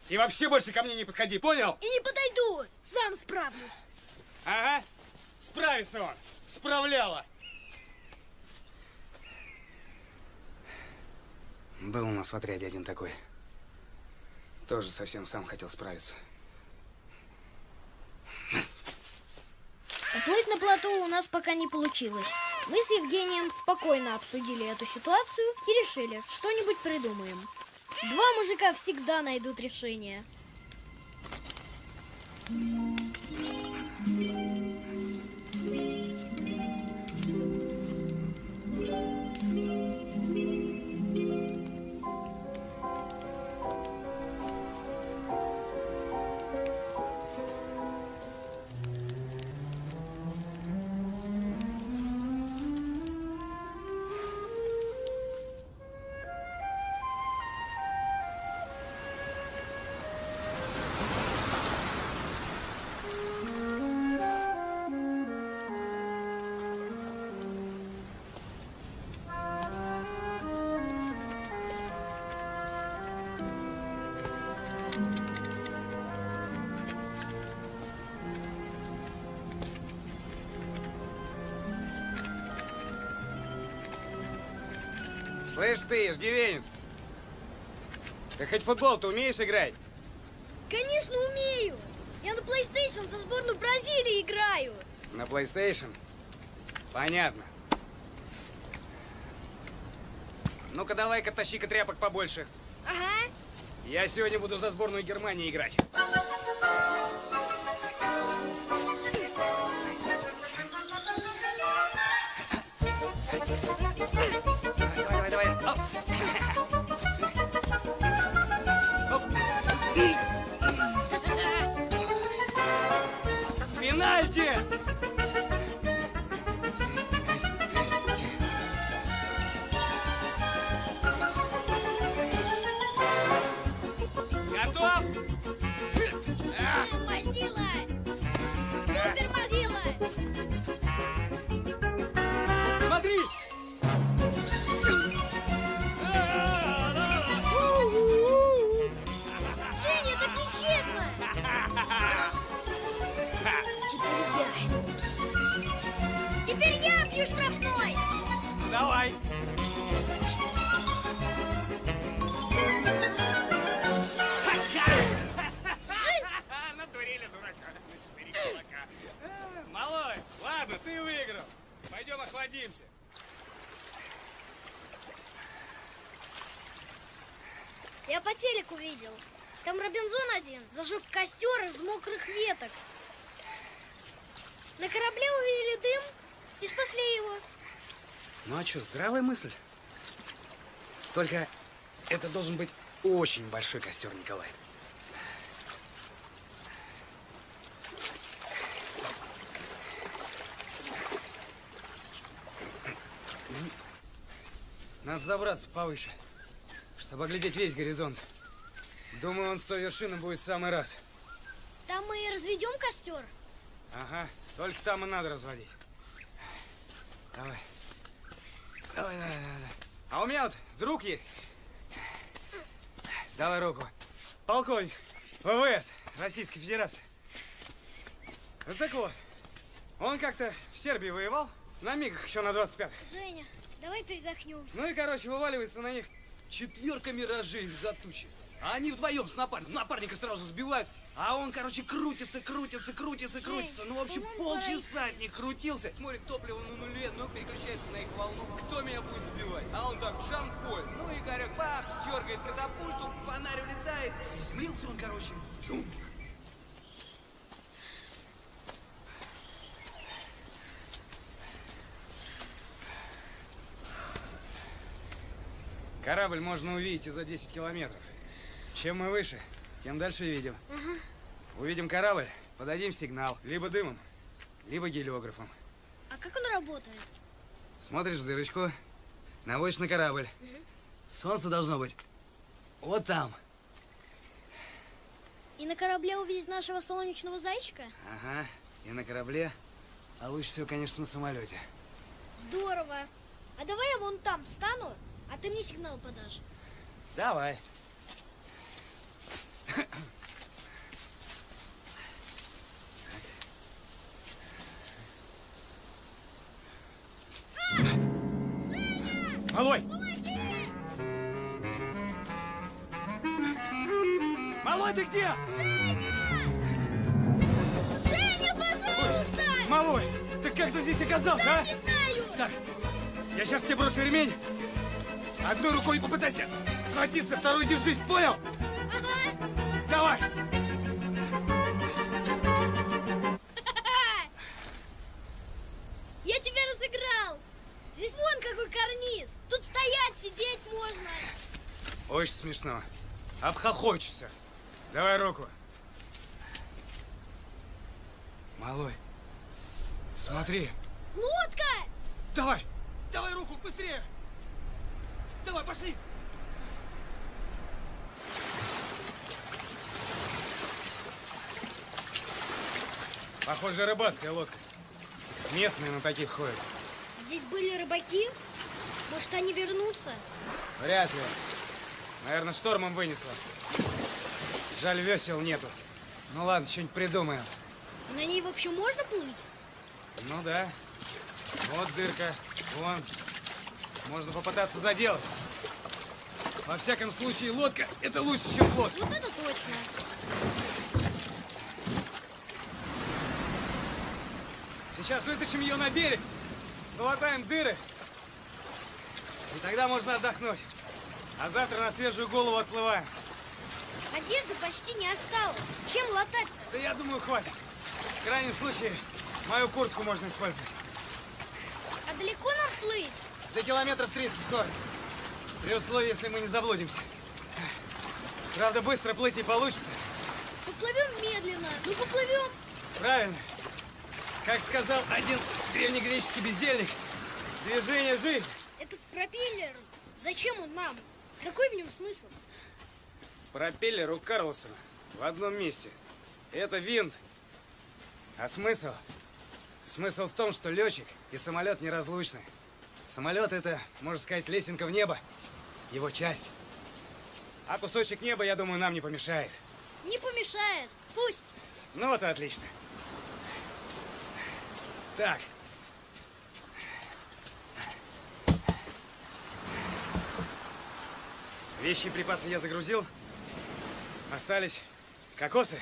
И вообще больше ко мне не подходи, понял? И не подойду. Сам справлюсь. Ага. Справится он. Справляла. Был у нас в отряде один такой. Тоже совсем сам хотел справиться. Уплыть на плоту у нас пока не получилось. Мы с Евгением спокойно обсудили эту ситуацию и решили, что-нибудь придумаем. Два мужика всегда найдут решение. Слышь ты, иждивенец. Ты хоть в футбол-то умеешь играть? Конечно, умею! Я на PlayStation со сборной Бразилии играю! На PlayStation? Понятно. Ну-ка давай-ка тащи-ка тряпок побольше. Ага. Я сегодня буду за сборную Германии играть. Мокрых веток. На корабле увидели дым и спасли его. Ну а что, здравая мысль? Только это должен быть очень большой костер, Николай. Надо забраться повыше, чтобы оглядеть весь горизонт. Думаю, он с той вершины будет в самый раз. Там мы и разведем костер. Ага, только там и надо разводить. Давай. Давай, давай, давай. А у меня вот друг есть. Давай руку. Полковник ВВС Российской Федерации. Вот так вот. Он как-то в Сербии воевал. На мигах еще на 25-х. Женя, давай передохнем. Ну и, короче, вываливается на них четверка миражей из-за тучи. А они вдвоем с напарником. Напарника сразу сбивают. А он, короче, крутится, крутится, крутится, крутится. Ну, в общем, полчаса них крутился. Смотрит, топливо на нуле, ну, переключается на их волну. Кто меня будет сбивать? А он так, Жан-Поль. Ну, Игорек, бах, дергает катапульту, фонарь улетает. Приземлился он, короче, в джунглях. Корабль можно увидеть и за 10 километров. Чем мы выше, тем дальше видим. Увидим корабль, подадим сигнал. Либо дымом, либо гелиографом. А как он работает? Смотришь в дырочку, наводишь на корабль. Солнце должно быть вот там. И на корабле увидеть нашего солнечного зайчика? Ага, и на корабле, а лучше всего, конечно, на самолете. Здорово. А давай я вон там встану, а ты мне сигнал подашь. Давай. Малой! Малой, ты где? Женя, пожалуйста! Малой, ты как ты здесь оказался, а? Не знаю! Так, я сейчас тебе брошу ремень. Одной рукой попытайся схватиться, второй держись, понял? Давай! Я тебя разыграл! Здесь вон какой карниз! Тут стоять, сидеть можно! Очень смешно. Обхохочешься. Давай руку. Малой, смотри. Лодка! Давай! Давай руку, быстрее! Давай, пошли! Похоже, рыбацкая лодка. Местные на таких ходят. Здесь были рыбаки? Может, они вернутся? Вряд ли. Наверное, штормом вынесло. Жаль, весел нету. Ну ладно, что-нибудь придумаем. И на ней вообще можно плыть? Ну да. Вот дырка. Вон. Можно попытаться заделать. Во всяком случае, лодка – это лучше, чем плот. Вот это точно! Сейчас вытащим ее на берег, залатаем дыры. И тогда можно отдохнуть. А завтра на свежую голову отплываем. Одежды почти не осталось. Чем латать? Да я думаю, хватит. В крайнем случае, мою куртку можно использовать. А далеко нам плыть? До километров 30-40. При условии, если мы не заблудимся. Правда, быстро плыть не получится. Поплывем медленно. Ну, поплывем. Правильно. Как сказал один древнегреческий бездельник, движение – жизнь. Этот пропеллер, зачем он нам? Какой в нем смысл? Пропеллер у Карлсона в одном месте. Это винт. А смысл? Смысл в том, что летчик и самолет неразлучны. Самолет – это, можно сказать, лесенка в небо. Его часть. А кусочек неба, я думаю, нам не помешает. Не помешает. Пусть. Ну вот и отлично. Так. Вещи и припасы я загрузил. Остались кокосы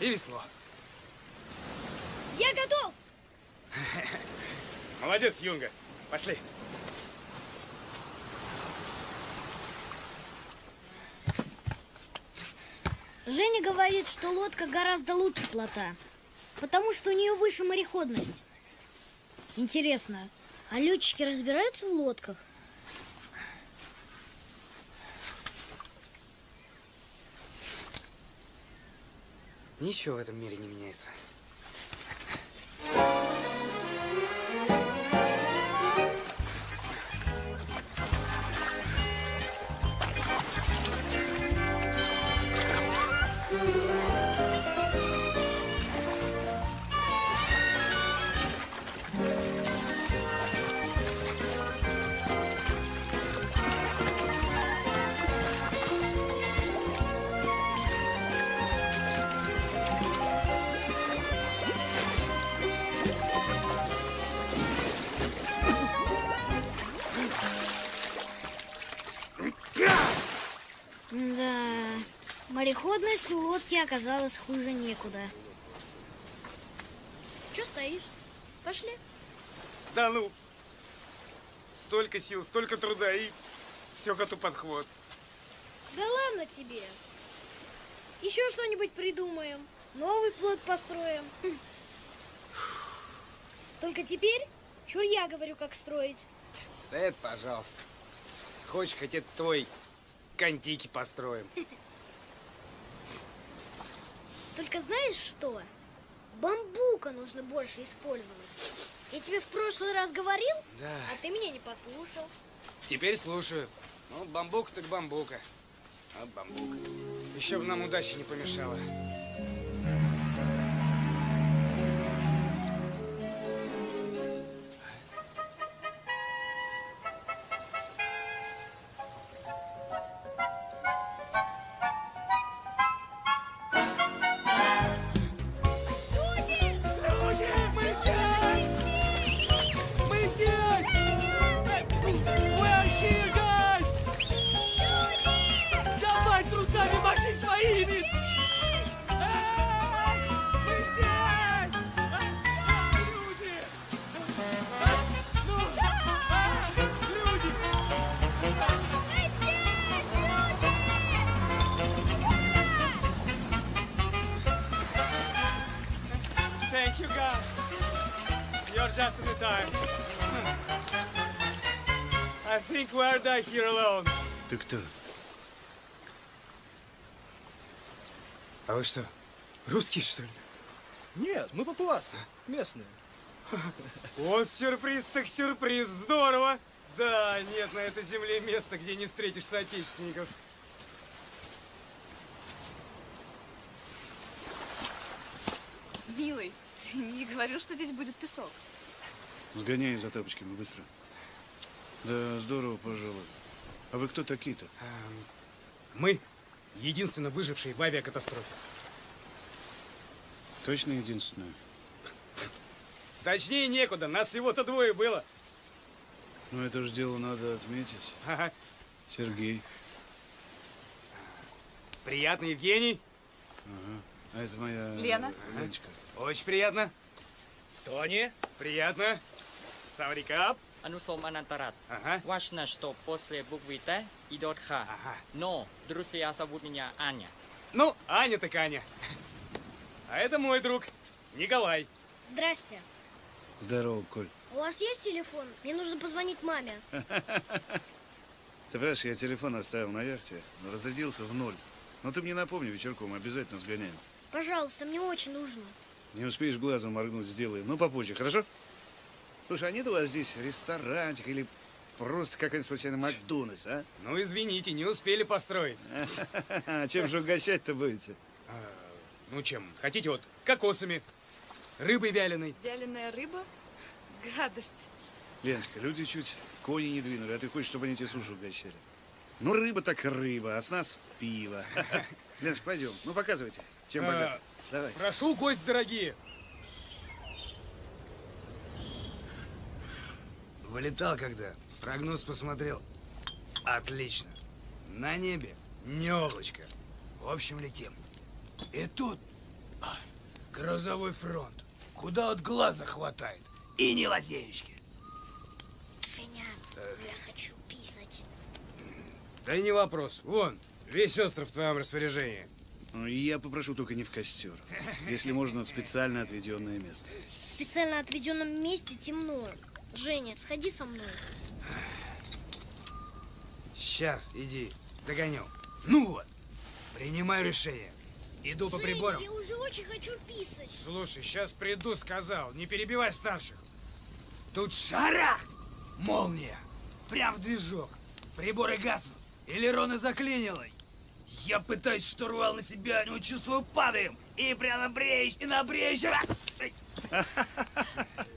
и весло. Я готов. Молодец, Юнга. Пошли. Женя говорит, что лодка гораздо лучше плота, потому что у нее выше мореходность. Интересно, а летчики разбираются в лодках? Ничего в этом мире не меняется. Мореходность у лодки оказалась хуже некуда. Че стоишь? Пошли. Да ну! Столько сил, столько труда и все коту под хвост. Да ладно тебе. Еще что-нибудь придумаем. Новый плод построим. Хм. Только теперь чур я говорю, как строить. Да это пожалуйста. Хочешь, хоть это твой контики построим. Только знаешь что? Бамбука нужно больше использовать. Я тебе в прошлый раз говорил, Да. а ты меня не послушал. Теперь слушаю. Ну, бамбук так бамбука. А бамбук. Еще бы нам удачи не помешала. Here alone. Ты кто? А вы что, русские, что ли? Нет, мы папуасы, местные. Вот сюрприз так сюрприз, здорово! Да, нет на этой земле места, где не встретишь соотечественников. Милый, ты не говорил, что здесь будет песок. Сгоняй за тапочками быстро. Да, здорово, пожалуй. А вы кто такие-то? Мы единственно выжившие в авиакатастрофе. Точно единственное? Точнее некуда, нас всего-то двое было. Ну, это же дело надо отметить. Ага. Сергей. Приятно, Евгений. Ага. А это моя... Лена. Леночка. Очень приятно. Тони, Приятно. Саврикап. Анусом Анантарат. Важно, что после буквы Т идет Х. Но друзья зовут меня Аня. Ну, Аня так Аня. А это мой друг, Николай. Здрасте. Здорово, Коль. У вас есть телефон? Мне нужно позвонить маме. Ты понимаешь, я телефон оставил на яхте, но разрядился в ноль. Но ты мне напомни вечерком, обязательно сгоняем. Пожалуйста, мне очень нужно. Не успеешь глазом моргнуть, сделаем. Ну, попозже, хорошо? Слушай, а нет у вас здесь ресторанчик или просто какой-нибудь случайно Макдональдс, а? Ну, извините, не успели построить. Чем же угощать-то будете? Ну, чем? Хотите вот кокосами, рыбой вяленой. Вяленая рыба? Гадость. Леночка, люди чуть кони не двинули, а ты хочешь, чтобы они тебе суши угощали? Ну, рыба так рыба, а с нас пиво. Леночка, пойдем. Ну, показывайте, чем А, богаты. Давай. Прошу, гости дорогие. Вылетал когда, прогноз посмотрел. Отлично. На небе не облачко. В общем, летим. И тут а, грозовой фронт. Куда от глаза хватает. И не лазеечки. Женя, я хочу писать. Да не вопрос. Вон, весь остров в твоем распоряжении. Ну, я попрошу только не в костер. Если можно, в специально отведенное место. В специально отведенном месте темно. Женя, сходи со мной. Сейчас, иди, догоню. Ну вот, принимаю решение. Иду по Женя, приборам. я уже очень хочу писать. Слушай, сейчас приду, сказал. Не перебивай старших. Тут шарах! Молния! Прям в движок. Приборы гаснут. Элероны заклинило. Я пытаюсь штурвал на себя, но чувствую, падаем. И прямо бреешь, и на брешь.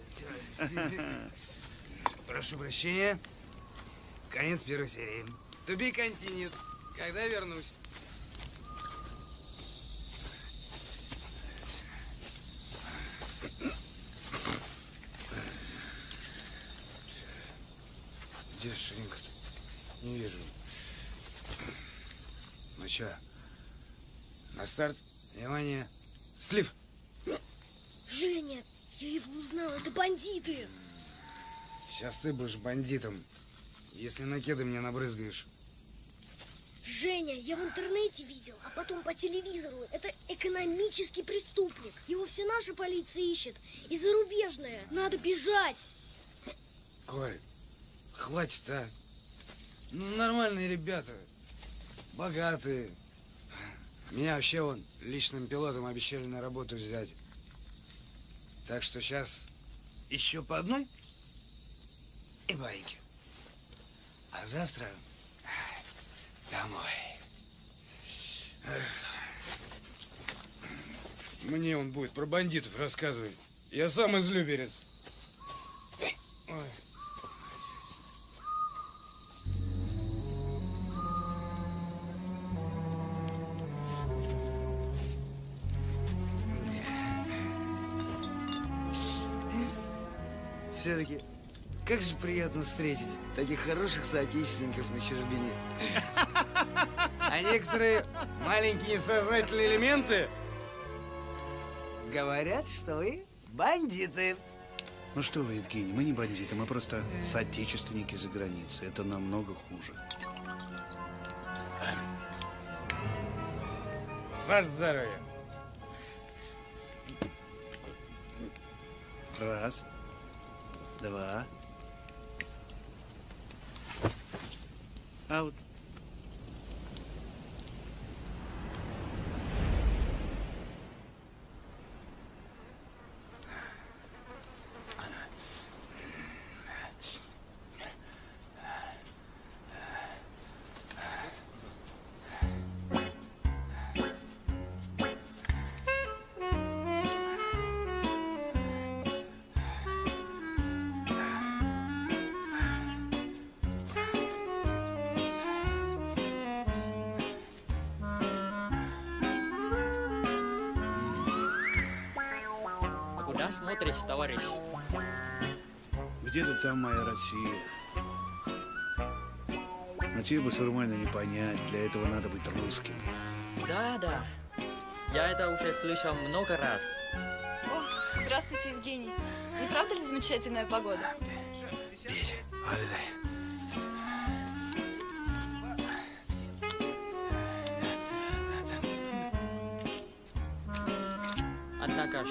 Прошу прощения. Конец первой серии. Be continued. Когда вернусь? Где ширинка-то? Не вижу. Ну чё? На старт. Внимание. Слив. Женя, я его узнал, это бандиты. Сейчас ты будешь бандитом, если на кеды мне набрызгаешь. Женя, я в интернете видел, а потом по телевизору. Это экономический преступник. Его все наша полиция ищет. И зарубежная. Надо бежать. Коль, хватит, а. Ну, нормальные ребята. Богатые. Меня вообще он личным пилотом обещали на работу взять. Так что сейчас еще по одной и байки. А завтра домой. Мне он будет про бандитов рассказывать. Я сам из Люберец. Ой. Все-таки, как же приятно встретить таких хороших соотечественников на чужбине. А некоторые маленькие несознательные элементы говорят, что вы бандиты. Ну что вы, Евгений, мы не бандиты, мы просто соотечественники за границей. Это намного хуже. Ваше здоровье. Раз. Два. Аут. А куда смотришь, товарищ? Где-то там моя Россия. Но тебе бы сурмально не понять. Для этого надо быть русским. Да, да. Я это уже слышал много раз. О, здравствуйте, Евгений. Не правда ли замечательная погода? Однако,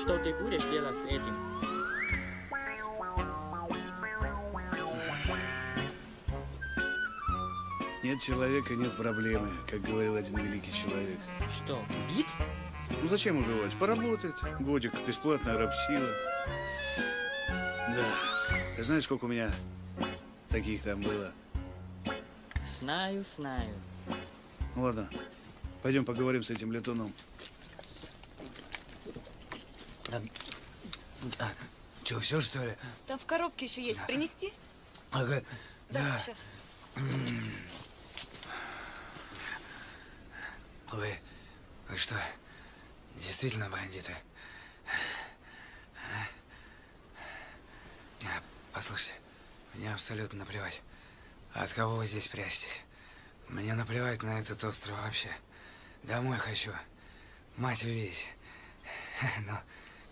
что ты будешь делать с этим? Нет человека, нет проблемы, как говорил один великий человек. Что, бит? Ну зачем убивать? Поработает. Годик, бесплатная рабсила. Да. Ты знаешь, сколько у меня таких там было? Знаю, знаю. Ну ладно, пойдем поговорим с этим летуном. Че, все что ли? Там в коробке еще есть. Принести? Ага, Да, сейчас. Вы, вы что, действительно бандиты? А? А, Послушайте, мне абсолютно наплевать, от кого вы здесь прячетесь. Мне наплевать на этот остров вообще. Домой хочу. Мать увидеть. Но,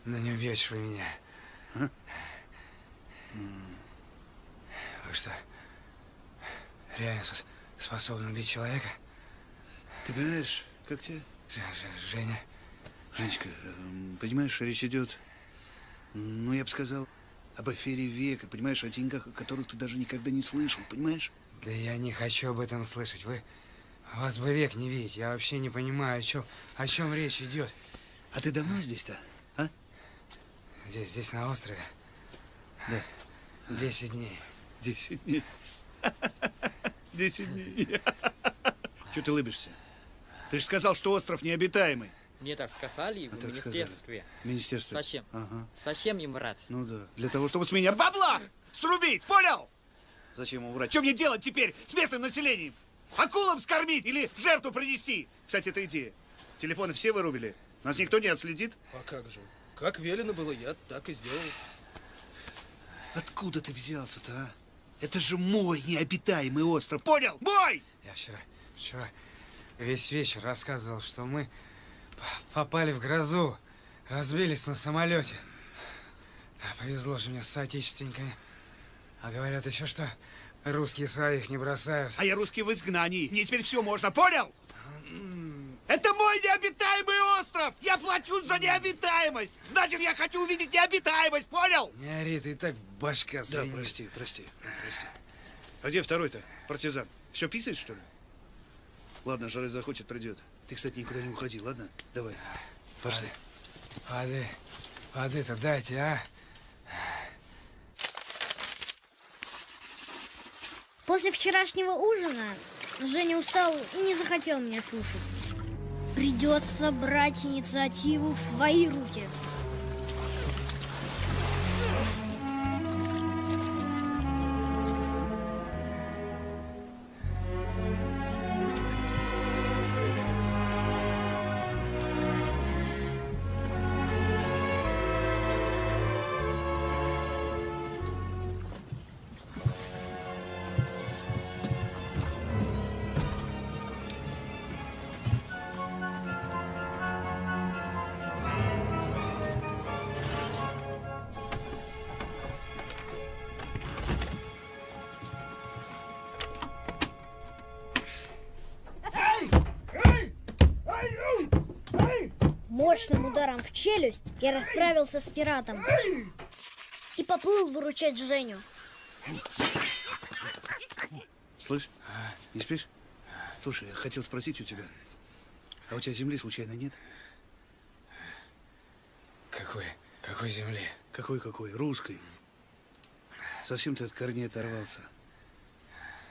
но не убьете вы меня. Вы что, реально спос- способны убить человека? Ты понимаешь, как тебе? Ж- Ж- Женя, Женечка, эм, понимаешь, речь идет, ну, я бы сказал, об афере века, понимаешь, о деньгах, о которых ты даже никогда не слышал, понимаешь? да я не хочу об этом слышать. Вы, вас бы век не видеть. Я вообще не понимаю, о чем, о чем речь идет. А ты давно здесь-то, а? Здесь, здесь на острове. Да. Десять дней. Десять дней. Десять дней. Чего ты улыбишься? Ты же сказал, что остров необитаемый. Мне так сказали в А так министерстве. Министерство. Зачем? Ага. Зачем им врать? Ну да. Для того, чтобы с меня бабла срубить, понял? Зачем ему врать? Что мне делать теперь с местным населением? Акулам скормить или в жертву принести? Кстати, это идея. Телефоны все вырубили. Нас никто не отследит. А как же? Как велено было, я так и сделал. Откуда ты взялся-то, а? Это же мой необитаемый остров. Понял? Мой! Я вчера, вчера весь вечер рассказывал, что мы попали в грозу, разбились на самолете. Да, повезло же мне с соотечественниками. А говорят еще, что русские своих не бросают. А я русский в изгнании. Мне теперь все можно, понял? Это мой необитаемый остров! Я плачу за необитаемость! Значит, я хочу увидеть необитаемость, понял? Не ори, ты и так башка Да, звенит. прости, прости, прости. А где второй-то, партизан? Все писает, что ли? Ладно, жары захочет, придет. Ты, кстати, никуда не уходи, ладно? Давай, пошли. Воды. Воды-то дайте, а? После вчерашнего ужина Женя устал и не захотел меня слушать. Придется брать инициативу в свои руки. Ударом в челюсть я расправился с пиратом и поплыл выручать Женю. Слышь, не спишь? Слушай, я хотел спросить у тебя, а у тебя земли случайно нет? Какой? Какой земли? Какой-какой? Русской. Совсем ты от корней оторвался.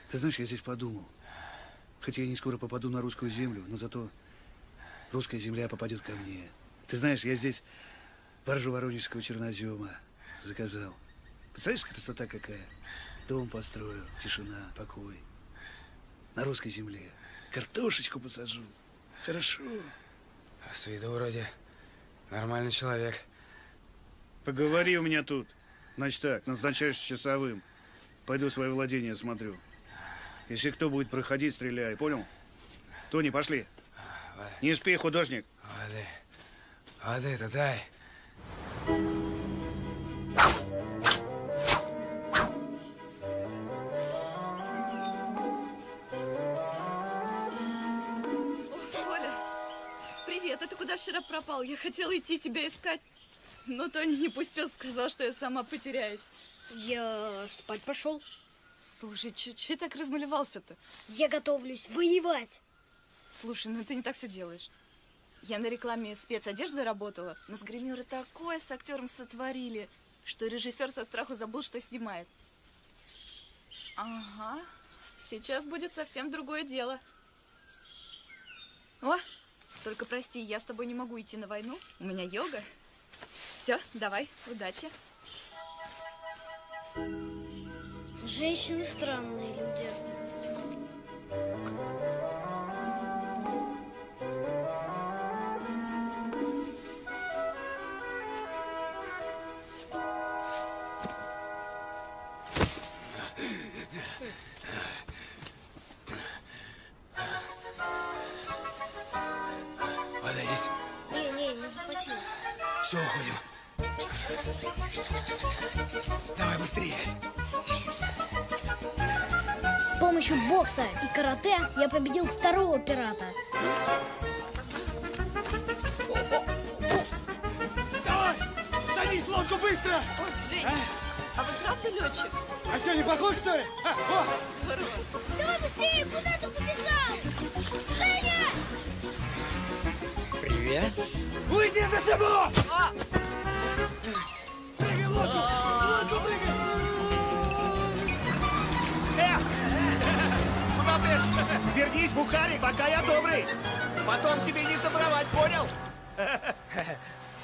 Ты знаешь, я здесь подумал. Хотя я не скоро попаду на русскую землю, но зато русская земля попадет ко мне. Ты знаешь, я здесь баржу воронежского чернозема заказал. Представляешь, красота какая? Дом построю, тишина, покой. На русской земле. Картошечку посажу. Хорошо. А с виду вроде нормальный человек. Поговори у меня тут. Значит так, назначаешься часовым. Пойду свое владение смотрю. Если кто будет проходить, стреляй, понял? Тони, пошли. Не спи, художник. Воды. Воды-то дай. О, Оля, привет, а ты куда вчера пропал? Я хотела идти тебя искать, но Тони не пустил, сказал, что я сама потеряюсь. Я спать пошел. Слушай, че так размалевался-то? Я готовлюсь воевать. Слушай, ну ты не так все делаешь. Я на рекламе спецодежды работала, но с гримеры такое с актером сотворили, что режиссер со страху забыл, что снимает. Ага, сейчас будет совсем другое дело. О, только прости, я с тобой не могу идти на войну, у меня йога. Все, давай, удачи. Женщины странные Давай быстрее. С помощью бокса и карате я победил второго пирата. Давай! Садись в лодку быстро! О, Жень, а вы правда летчик? А что, не похож, что ли? А, о! Здорово. Давай быстрее, куда ты побежал? Женя! Привет. Уйди за собой! А, Вернись, Бухарик, пока я добрый. Потом тебе не сдобровать, понял?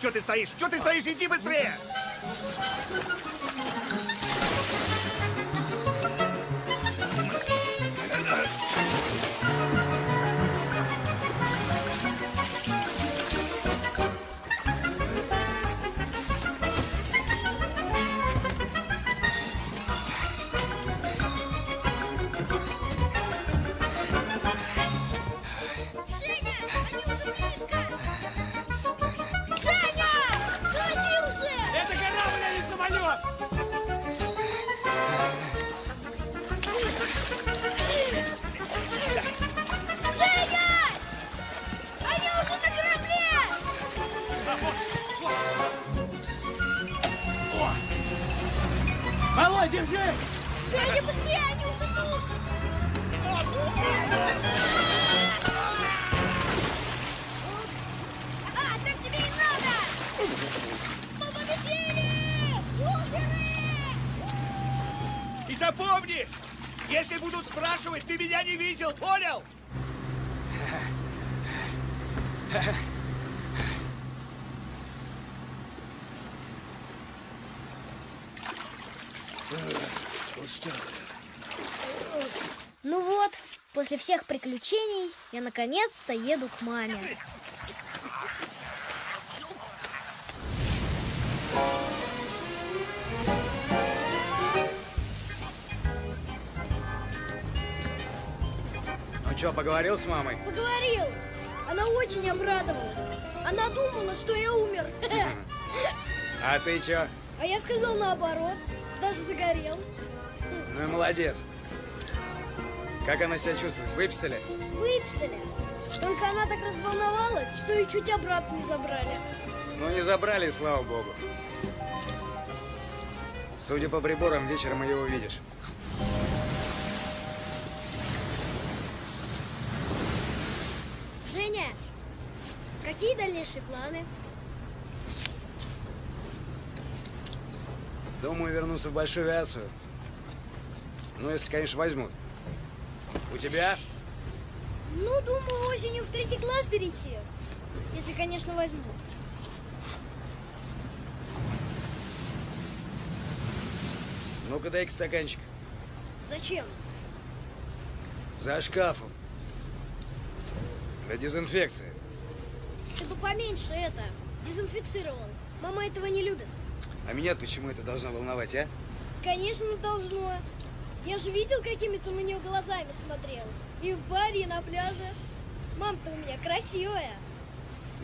Че ты стоишь? Че ты стоишь? Иди быстрее! Я наконец-то еду к маме. Ну что, поговорил с мамой? Поговорил. Она очень обрадовалась. Она думала, что я умер. А ты чё? А я сказал наоборот. Даже загорел. Ну и молодец. Как она себя чувствует? Выписали? Выписали. Только она так разволновалась, что ее чуть обратно не забрали. Ну не забрали, слава богу. Судя по приборам, вечером ее увидишь. Женя, какие дальнейшие планы? Думаю, вернуться в большую авиацию. Ну, если, конечно, возьмут. У тебя? Ну, думаю, осенью в третий класс перейти. Если, конечно, возьмут. Ну-ка, дай-ка стаканчик. Зачем? За шкафом. Для дезинфекции. Ты бы поменьше это, дезинфицировал. Мама этого не любит. А меня почему это должно волновать, а? Конечно, должно. Я же видел, какими ты на нее глазами смотрел. И в баре, и на пляже. Мама-то у меня красивая.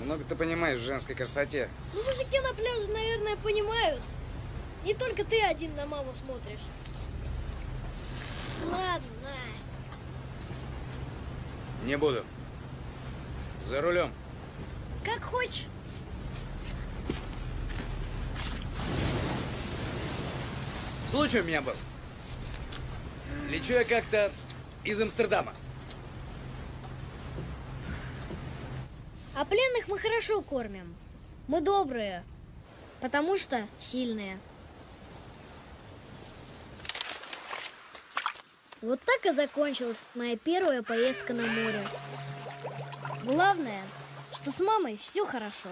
Много ты понимаешь в женской красоте. Ну, мужики на пляже, наверное, понимают. Не только ты один на маму смотришь. Ладно. Не буду. За рулем. Как хочешь. Случай у меня был. Лечу я как-то из Амстердама. А пленных мы хорошо кормим. Мы добрые, потому что сильные. Вот так и закончилась моя первая поездка на море. Главное, что с мамой все хорошо.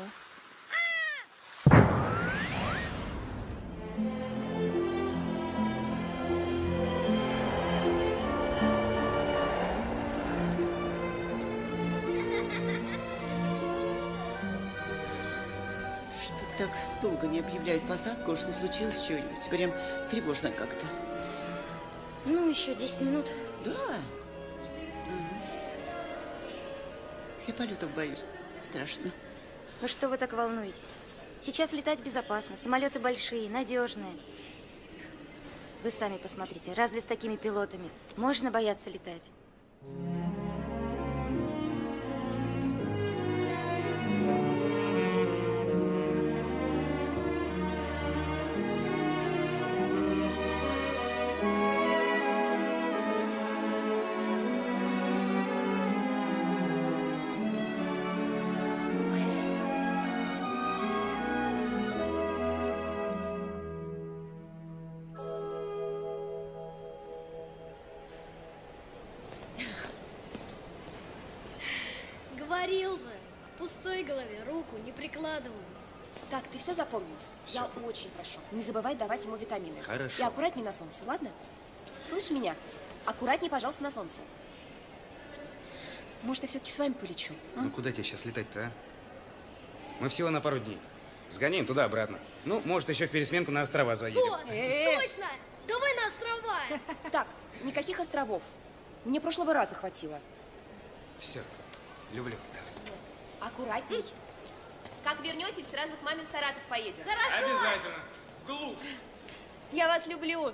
Так долго не объявляют посадку, уж не случилось чего-нибудь. Прям тревожно как-то. Ну, еще 10 минут. Да? Мгм. Я полетов боюсь. Страшно. Ну что вы так волнуетесь? Сейчас летать безопасно, самолеты большие, надежные. Вы сами посмотрите, разве с такими пилотами можно бояться летать? Говорил же, к пустой голове руку не прикладывают. Так, ты все запомнил? Я очень прошу, не забывай давать ему витамины. Хорошо. И аккуратней на солнце, ладно? Слышь меня? Аккуратней, пожалуйста, на солнце. Может, я все-таки с вами полечу? а? Ну куда тебе сейчас летать-то, а? Мы всего на пару дней. Сгоняем туда-обратно. Ну, может, еще в пересменку на острова заедем. Вот, Э. точно! Давай на острова! Так, никаких островов. Мне прошлого раза хватило. Все. Люблю. Аккуратней. Как вернетесь, сразу к маме в Саратов поедем. Хорошо. Обязательно. В глушь. Я вас люблю.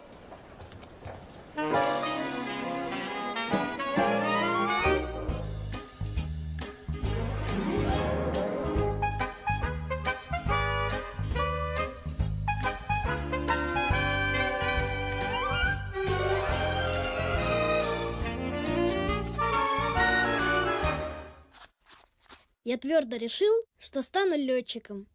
Я твердо решил, что стану летчиком.